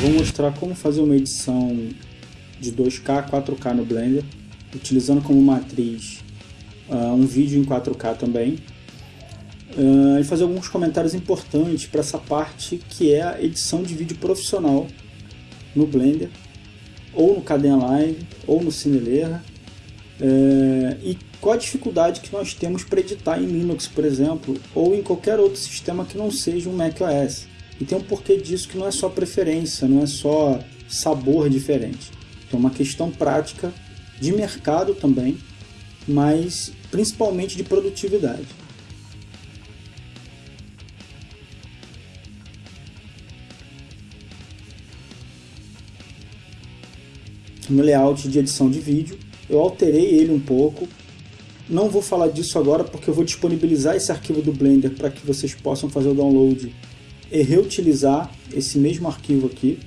vou mostrar como fazer uma edição de 2K a 4K no Blender, utilizando como matriz uh, um vídeo em 4K também, uh, e fazer alguns comentários importantes para essa parte que é a edição de vídeo profissional no Blender, ou no Caden Live, ou no Cineleira, uh, e qual a dificuldade que nós temos para editar em Linux, por exemplo, ou em qualquer outro sistema que não seja um macOS. E tem um porquê disso que não é só preferência, não é só sabor diferente. É uma questão prática de mercado também, mas principalmente de produtividade. No layout de edição de vídeo, eu alterei ele um pouco. Não vou falar disso agora porque eu vou disponibilizar esse arquivo do Blender para que vocês possam fazer o download e reutilizar esse mesmo arquivo aqui,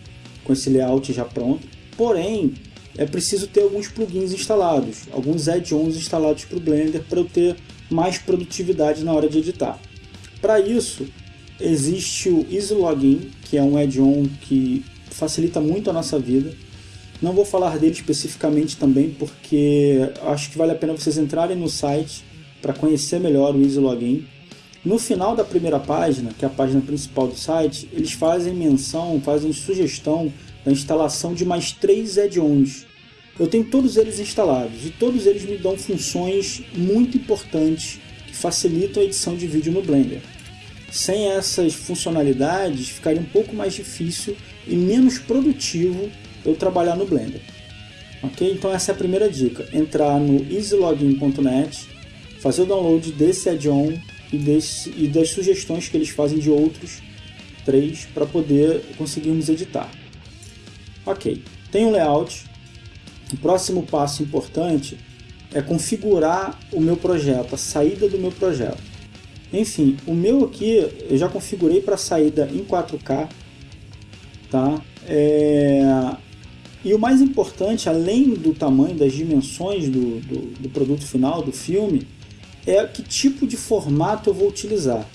com esse layout já pronto. Porém, é preciso ter alguns plugins instalados, alguns add-ons instalados para o Blender para eu ter mais produtividade na hora de editar. Para isso, existe o Easy Login, que é um add-on que facilita muito a nossa vida. Não vou falar dele especificamente também, porque acho que vale a pena vocês entrarem no site para conhecer melhor o Easy Login. No final da primeira página, que é a página principal do site, eles fazem menção, fazem sugestão da instalação de mais três add-ons. Eu tenho todos eles instalados e todos eles me dão funções muito importantes que facilitam a edição de vídeo no Blender. Sem essas funcionalidades, ficaria um pouco mais difícil e menos produtivo eu trabalhar no Blender. Ok? Então essa é a primeira dica, entrar no easylogin.net, fazer o download desse add-on e, e das sugestões que eles fazem de outros três para poder conseguirmos editar. Ok, tem um layout. O próximo passo importante é configurar o meu projeto, a saída do meu projeto. Enfim, o meu aqui eu já configurei para saída em 4K, tá? É... E o mais importante, além do tamanho, das dimensões do, do, do produto final, do filme, é que tipo de formato eu vou utilizar.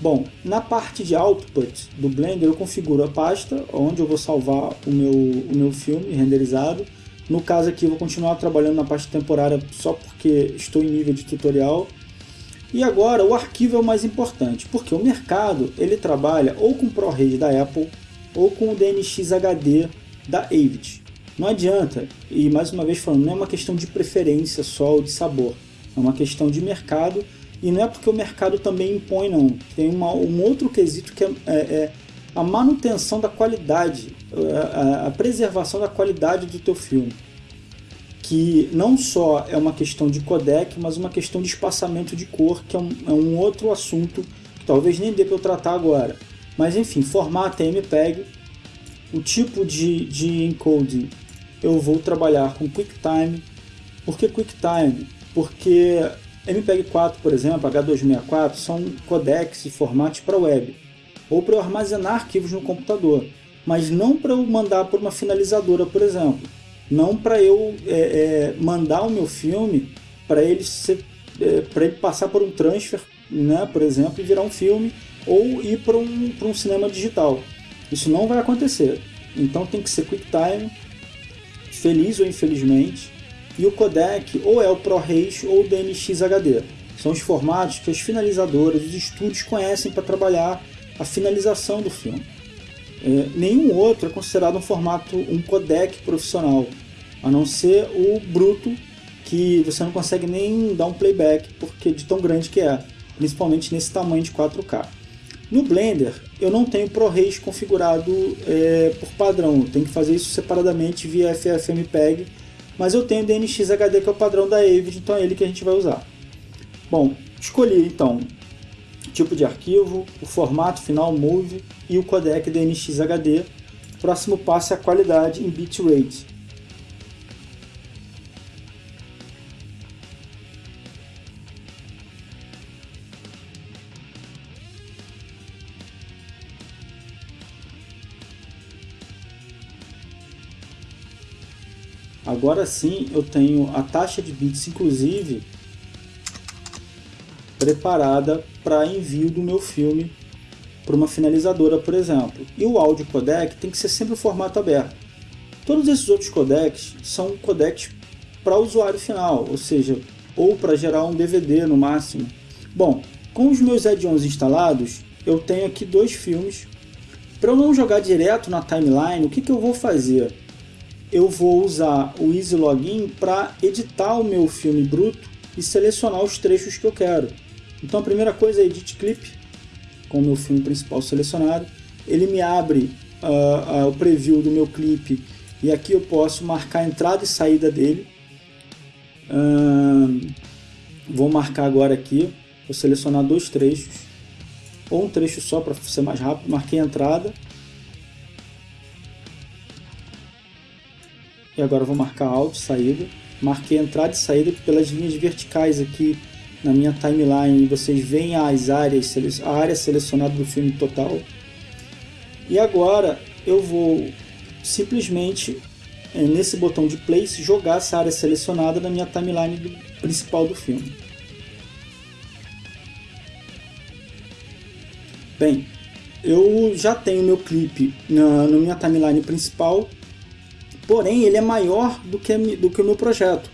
Bom, na parte de output do Blender eu configuro a pasta onde eu vou salvar o meu, o meu filme renderizado. No caso aqui eu vou continuar trabalhando na parte temporária só porque estou em nível de tutorial. E agora o arquivo é o mais importante, porque o mercado ele trabalha ou com ProRes da Apple ou com o DNX HD da Avid. Não adianta, e mais uma vez falando, não é uma questão de preferência só ou de sabor, é uma questão de mercado e não é porque o mercado também impõe, não. Tem uma, um outro quesito que é, é, é a manutenção da qualidade, a, a, preservação da qualidade do teu filme. Que não só é uma questão de codec, mas uma questão de espaçamento de cor, que é um, é um outro assunto que talvez nem dê para eu tratar agora. Mas enfim, formato MPEG, o tipo de, de encoding eu vou trabalhar com QuickTime. Por que QuickTime? Porque MPEG-4, por exemplo, H264, são codecs e formatos para web, ou para eu armazenar arquivos no computador, mas não para eu mandar por uma finalizadora, por exemplo. Não para eu é, é, mandar o meu filme para ele, é, ele passar por um transfer, né, por exemplo, e virar um filme, ou ir para um, um cinema digital. Isso não vai acontecer. Então tem que ser QuickTime, feliz ou infelizmente, e o codec ou é o ProRes ou o DNX HD. São os formatos que as finalizadoras, os estúdios conhecem para trabalhar a finalização do filme. É, nenhum outro é considerado um formato, um codec profissional, a não ser o bruto, que você não consegue nem dar um playback porque de tão grande que é, principalmente nesse tamanho de 4K. No Blender, eu não tenho ProRes configurado é, por padrão, tenho que fazer isso separadamente via FFmpeg mas eu tenho DNX HD que é o padrão da Avid, então é ele que a gente vai usar. Bom, escolhi então o tipo de arquivo, o formato final MOVE e o codec DNX HD. O próximo passo é a qualidade em bitrate. Agora sim eu tenho a taxa de bits, inclusive, preparada para envio do meu filme para uma finalizadora, por exemplo. E o áudio codec tem que ser sempre o formato aberto. Todos esses outros codecs são codecs para usuário final, ou seja, ou para gerar um DVD no máximo. Bom, com os meus add-ons instalados, eu tenho aqui dois filmes. Para eu não jogar direto na timeline, o que, que eu vou fazer? Eu vou usar o Easy Login para editar o meu filme bruto e selecionar os trechos que eu quero. Então a primeira coisa é Edit Clip, com o meu filme principal selecionado. Ele me abre uh, uh, o preview do meu clipe e aqui eu posso marcar a entrada e saída dele. Uh, vou marcar agora aqui, vou selecionar dois trechos, ou um trecho só para ser mais rápido. Marquei a entrada. E agora vou marcar Alt, saída. Marquei entrada e saída pelas linhas verticais aqui na minha timeline. Vocês veem as áreas, a área selecionada do filme total. E agora eu vou simplesmente é, nesse botão de place jogar essa área selecionada na minha timeline do, principal do filme. Bem, eu já tenho meu clipe na, na minha timeline principal, porém ele é maior do que, do que o meu projeto.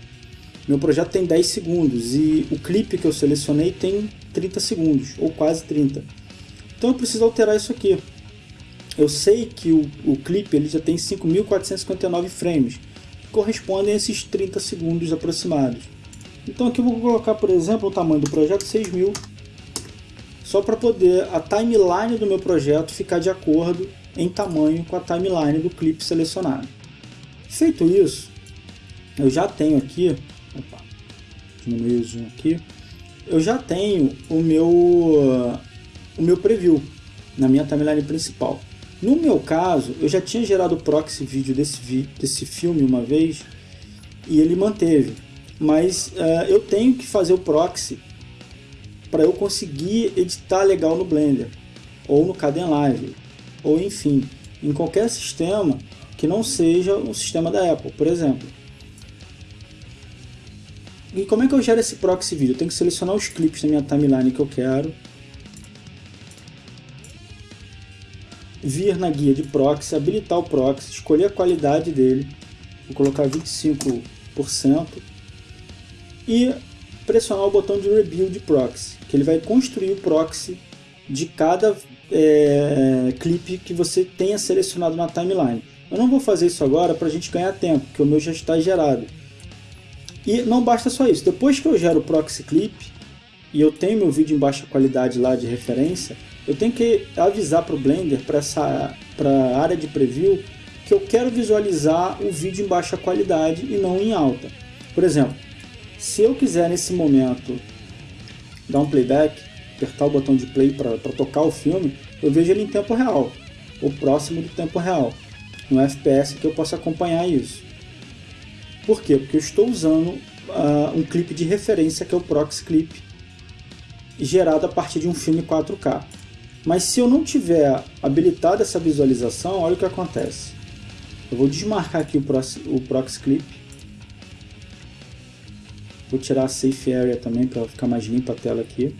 Meu projeto tem 10 segundos e o clipe que eu selecionei tem 30 segundos, ou quase 30. Então eu preciso alterar isso aqui. Eu sei que o, o clipe ele já tem 5.459 frames, que correspondem a esses 30 segundos aproximados. Então aqui eu vou colocar, por exemplo, o tamanho do projeto 6.000 só para poder a timeline do meu projeto ficar de acordo em tamanho com a timeline do clipe selecionado. Feito isso, eu já tenho aqui, opa, diminuir o zoom aqui, eu já tenho o meu, o meu preview na minha timeline principal. No meu caso, eu já tinha gerado o proxy vídeo desse, desse filme uma vez e ele manteve, mas uh, eu tenho que fazer o proxy para eu conseguir editar legal no Blender, ou no Kdenlive, ou enfim, em qualquer sistema que não seja um sistema da Apple, por exemplo. E como é que eu gero esse proxy vídeo? Eu tenho que selecionar os clipes da minha timeline que eu quero, vir na guia de proxy, habilitar o proxy, escolher a qualidade dele, vou colocar 25% e pressionar o botão de Rebuild Proxy, que ele vai construir o proxy de cada é, clipe que você tenha selecionado na timeline. Eu não vou fazer isso agora para a gente ganhar tempo, porque o meu já está gerado. E não basta só isso, depois que eu gero o proxy clip e eu tenho meu vídeo em baixa qualidade lá de referência, eu tenho que avisar para o Blender, para a área de preview, que eu quero visualizar o vídeo em baixa qualidade e não em alta. Por exemplo, se eu quiser nesse momento dar um playback, apertar o botão de play para tocar o filme, eu vejo ele em tempo real, ou próximo do tempo real, no FPS que eu possa acompanhar isso. Por quê? Porque eu estou usando uh, um clipe de referência que é o Proxy Clip, gerado a partir de um filme 4K. Mas se eu não tiver habilitado essa visualização, olha o que acontece. Eu vou desmarcar aqui o Proxy, o Proxy Clip Vou tirar a Safe Area também para ficar mais limpa a tela aqui.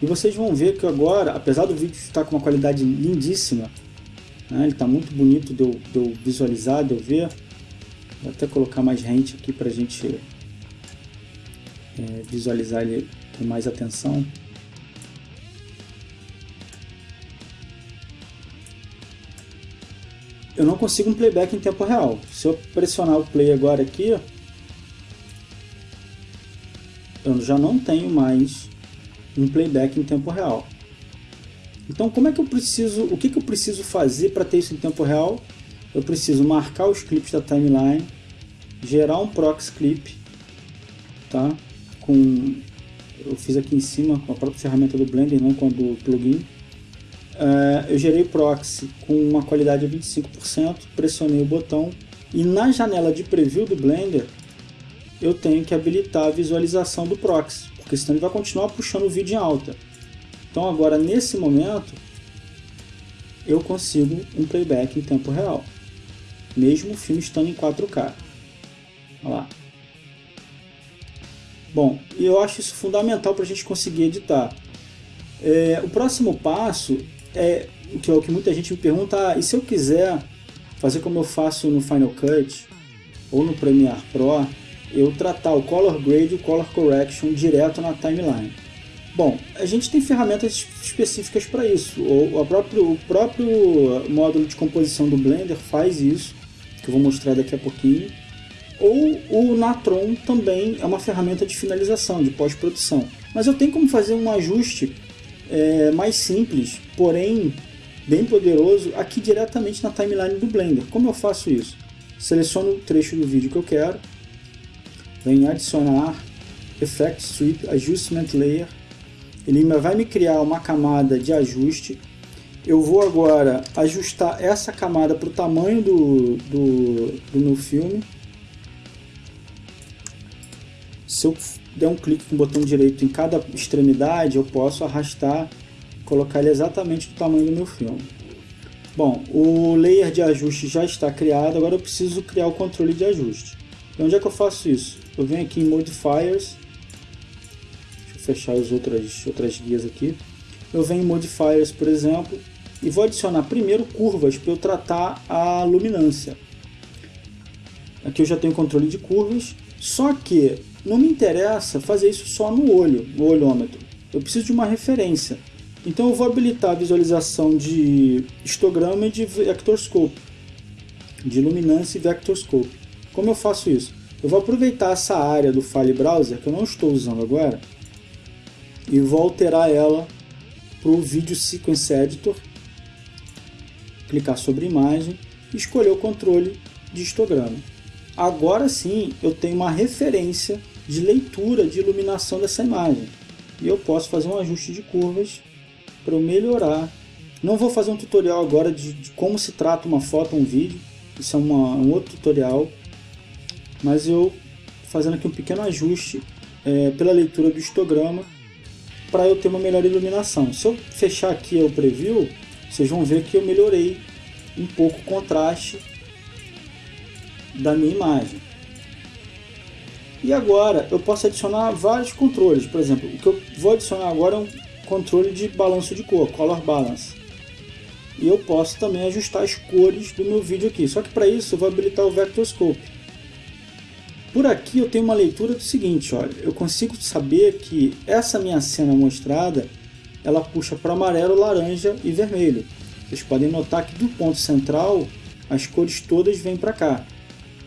E vocês vão ver que agora, apesar do vídeo estar com uma qualidade lindíssima, né, ele está muito bonito de eu, de eu, visualizar, de eu ver. Vou até colocar mais rente aqui para a gente é, visualizar ele com mais atenção. Eu não consigo um playback em tempo real. Se eu pressionar o play agora aqui, eu já não tenho mais um playback em tempo real. Então, como é que eu preciso, o que, que eu preciso fazer para ter isso em tempo real? Eu preciso marcar os clipes da timeline, gerar um proxy clip, tá? Com, eu fiz aqui em cima com a própria ferramenta do Blender, não com a do plugin. Uh, eu gerei proxy com uma qualidade de 25%, pressionei o botão e na janela de preview do Blender eu tenho que habilitar a visualização do proxy, porque senão ele vai continuar puxando o vídeo em alta. Então agora nesse momento eu consigo um playback em tempo real, mesmo o filme estando em 4K. Olha lá. Bom, eu acho isso fundamental para a gente conseguir editar. É, o próximo passo é, que é o que muita gente me pergunta, ah, e se eu quiser fazer como eu faço no Final Cut ou no Premiere Pro, eu tratar o Color Grade e o Color Correction direto na timeline. Bom, a gente tem ferramentas específicas para isso. O, próprio, o próprio módulo de composição do Blender faz isso, que eu vou mostrar daqui a pouquinho. Ou o Natron também é uma ferramenta de finalização, de pós-produção. Mas eu tenho como fazer um ajuste é, mais simples, porém bem poderoso, aqui diretamente na timeline do Blender. Como eu faço isso? Seleciono o trecho do vídeo que eu quero, venho adicionar Effect Sweep Adjustment Layer ele vai me criar uma camada de ajuste. Eu vou agora ajustar essa camada para o tamanho do, do, do meu filme. Se eu der um clique com o botão direito em cada extremidade, eu posso arrastar, colocar ele exatamente do tamanho do meu filme. Bom, o layer de ajuste já está criado, agora eu preciso criar o controle de ajuste. E onde é que eu faço isso? Eu venho aqui em Modifiers, fechar as outras, outras guias aqui. Eu venho em Modifiers, por exemplo, e vou adicionar primeiro curvas para eu tratar a luminância. Aqui eu já tenho controle de curvas, só que não me interessa fazer isso só no olho, no olhômetro. Eu preciso de uma referência. Então eu vou habilitar a visualização de histograma e de vector scope, de luminância e vector scope. Como eu faço isso? Eu vou aproveitar essa área do File Browser, que eu não estou usando agora, e vou alterar ela para o Video Sequence Editor, clicar sobre imagem e escolher o controle de histograma. Agora sim eu tenho uma referência de leitura de iluminação dessa imagem e eu posso fazer um ajuste de curvas para eu melhorar. Não vou fazer um tutorial agora de, de como se trata uma foto ou um vídeo, isso é uma, um outro tutorial, mas eu fazendo aqui um pequeno ajuste é, pela leitura do histograma para eu ter uma melhor iluminação. Se eu fechar aqui o preview, vocês vão ver que eu melhorei um pouco o contraste da minha imagem. E agora eu posso adicionar vários controles. Por exemplo, o que eu vou adicionar agora é um controle de balanço de cor, Color Balance. E eu posso também ajustar as cores do meu vídeo aqui. Só que para isso eu vou habilitar o Vector Scope. Por aqui eu tenho uma leitura do seguinte, olha, eu consigo saber que essa minha cena mostrada, ela puxa para amarelo, laranja e vermelho. Vocês podem notar que do ponto central, as cores todas vêm para cá,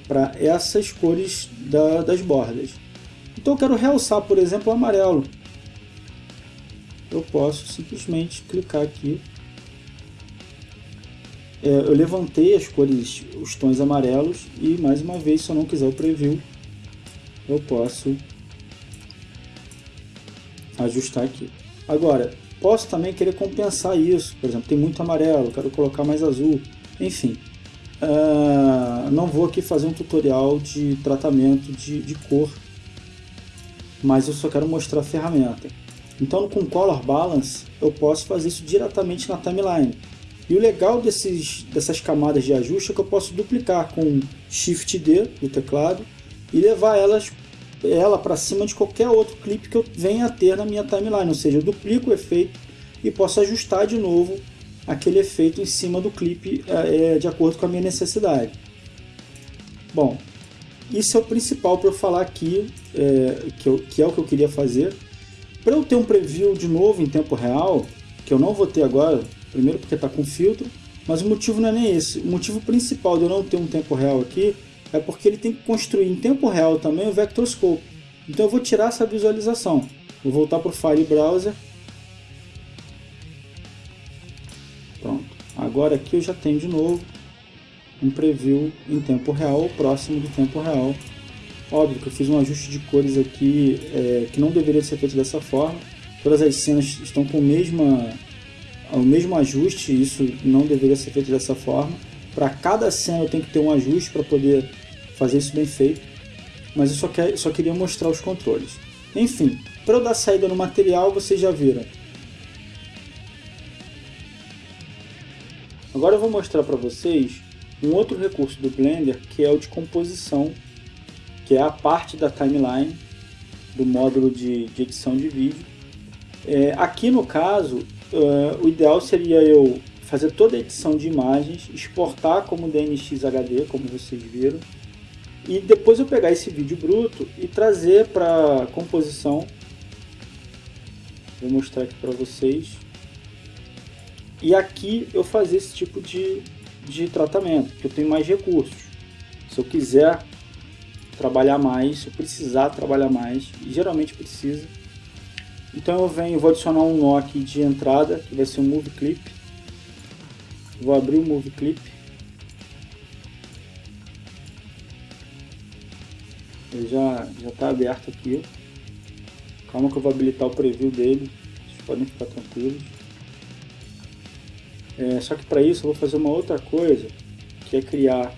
para essas cores da, das bordas. Então eu quero realçar, por exemplo, o amarelo. Eu posso simplesmente clicar aqui. É, eu levantei as cores, os tons amarelos e mais uma vez, se eu não quiser o preview, eu posso ajustar aqui. Agora, posso também querer compensar isso, por exemplo, tem muito amarelo, quero colocar mais azul, enfim. Uh, não vou aqui fazer um tutorial de tratamento de, de cor, mas eu só quero mostrar a ferramenta. Então com Color Balance eu posso fazer isso diretamente na timeline. E o legal desses, dessas camadas de ajuste é que eu posso duplicar com Shift D do teclado e levar elas ela para cima de qualquer outro clipe que eu venha a ter na minha timeline, ou seja, eu duplico o efeito e posso ajustar de novo aquele efeito em cima do clipe é, de acordo com a minha necessidade. Bom, isso é o principal para eu falar aqui, é, que, eu, que é o que eu queria fazer. Para eu ter um preview de novo em tempo real, que eu não vou ter agora, primeiro porque está com filtro, mas o motivo não é nem esse. O motivo principal de eu não ter um tempo real aqui é porque ele tem que construir em tempo real também o Vector Scope. Então eu vou tirar essa visualização. Vou voltar para o File Browser. Pronto. Agora aqui eu já tenho de novo um preview em tempo real, próximo do tempo real. Óbvio que eu fiz um ajuste de cores aqui é, que não deveria ser feito dessa forma. Todas as cenas estão com o mesmo, o mesmo ajuste, isso não deveria ser feito dessa forma. Para cada cena eu tenho que ter um ajuste para poder fazer isso bem feito, mas eu só, quer, só queria mostrar os controles. Enfim, para eu dar saída no material, vocês já viram. Agora eu vou mostrar para vocês um outro recurso do Blender, que é o de composição, que é a parte da timeline do módulo de, de edição de vídeo. É, aqui no caso, uh, o ideal seria eu fazer toda a edição de imagens, exportar como DNX HD, como vocês viram, e depois eu pegar esse vídeo bruto e trazer para composição. Vou mostrar aqui para vocês. E aqui eu fazer esse tipo de, de tratamento, que eu tenho mais recursos. Se eu quiser trabalhar mais, se eu precisar trabalhar mais, e geralmente precisa. Então eu venho, vou adicionar um nó aqui de entrada, que vai ser um Move Clip. Vou abrir o Move Clip. Ele já está aberto aqui. Calma que eu vou habilitar o preview dele. Vocês podem ficar tranquilos. É, só que para isso eu vou fazer uma outra coisa, que é criar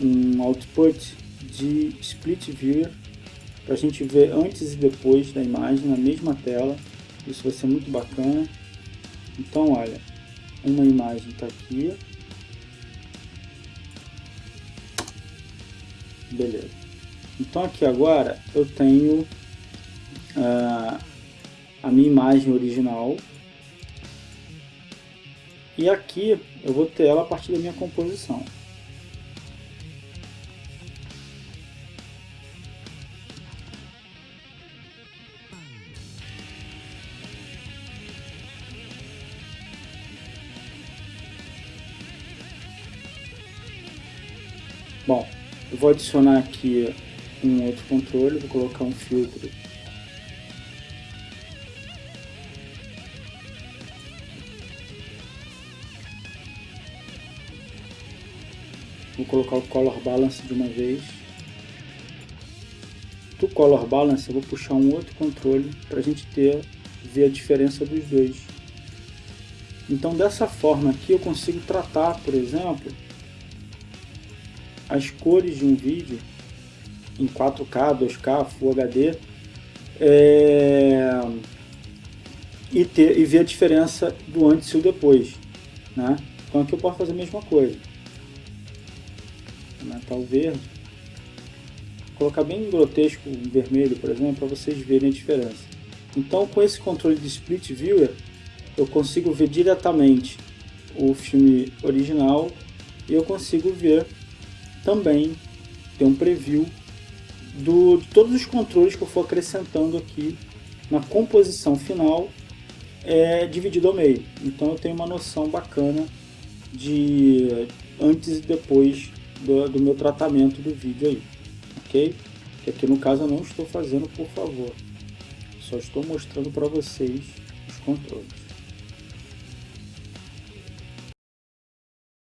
um output de split viewer para a gente ver antes e depois da imagem na mesma tela. Isso vai ser muito bacana. Então, olha, uma imagem está aqui. Beleza. Então aqui agora eu tenho uh, a minha imagem original e aqui eu vou ter ela a partir da minha composição. Bom, eu vou adicionar aqui um outro controle, vou colocar um filtro Vou colocar o Color Balance de uma vez. Do Color Balance eu vou puxar um outro controle para a gente ter, ver a diferença dos dois. Então dessa forma aqui eu consigo tratar, por exemplo, as cores de um vídeo em 4K, 2K, Full HD é, e, ter, e ver a diferença do antes e o depois. Né? Então aqui eu posso fazer a mesma coisa. Aumentar o verde. Colocar bem grotesco o vermelho, por exemplo, para vocês verem a diferença. Então com esse controle de Split Viewer, eu consigo ver diretamente o filme original e eu consigo ver também, ter um preview do, de todos os controles que eu for acrescentando aqui na composição final é dividido ao meio. Então eu tenho uma noção bacana de antes e depois do, do meu tratamento do vídeo aí, ok? Que aqui no caso eu não estou fazendo por favor, só estou mostrando para vocês os controles.